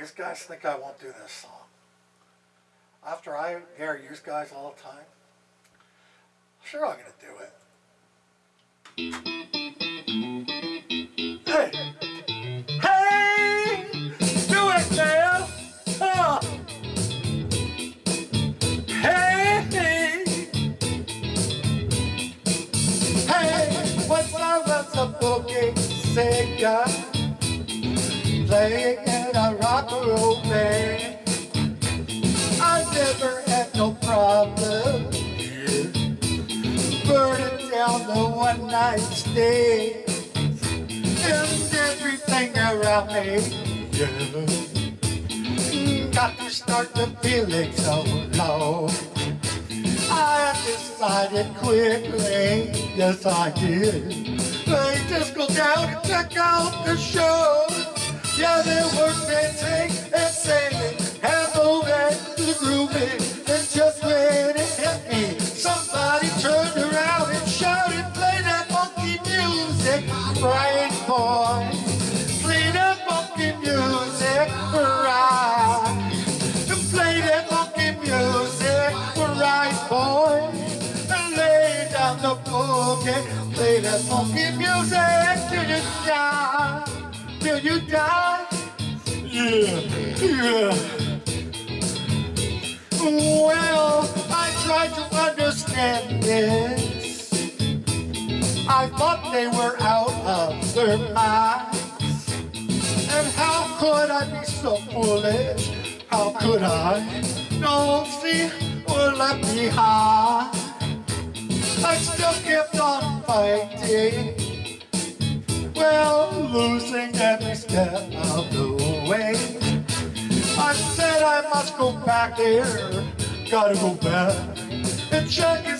you guys think I won't do this song? After I hear you guys all the time, sure I'm gonna do it. Hey! Hey! Do it, man! Oh. Hey! Hey! What's up, what's up, boogie? Singer Playing in a rock and roll man. I never had no problem. Burning down the one night stay And everything around me. Yeah. Got to start the feeling so low I decided quickly, yes I did. They just go down and check out the show Yeah, they dancing and singing And moving to the grooving And just when it hit me. Somebody turned around and shouted Play that funky music, right boy Play that funky music, right Play that funky music, right boy. Lay down the Play that funky music till you die. Till you die Well, I tried to understand this I thought they were out of their minds And how could I be so foolish? How could I? not see, were left behind I still kept on fighting Well, losing every step of the way I said I must go back there. Gotta go back And check and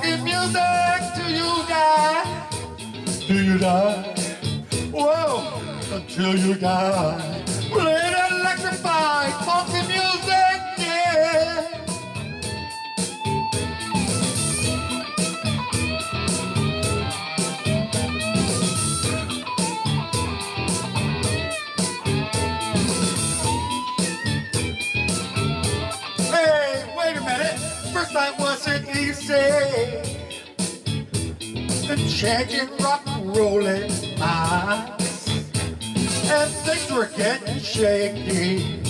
funky music Till you die Till you die? Whoa. Until you die And changing rock and rolling eyes. And things were getting shaky.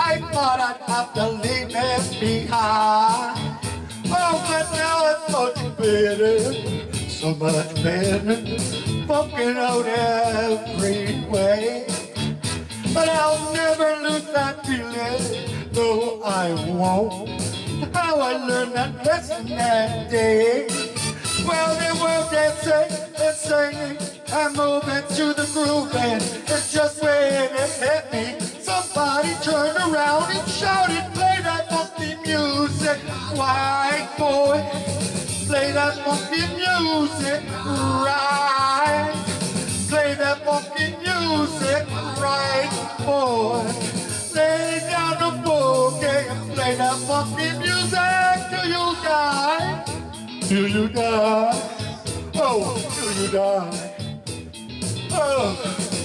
I thought I'd have to leave it behind. Oh, but now it's much better. So much better. Fucking out every way. But I'll never lose that feeling, no I won't. How I learned that lesson that day. Well, they were dancing and singing and moving to the groove and it's just when it hit me. Somebody turned around and shouted, play that funky music, white boy. Play that funky music, right. Play that funky music right, boy. The boogie and that funky music till you die. Till you die. Oh, till you die. Oh.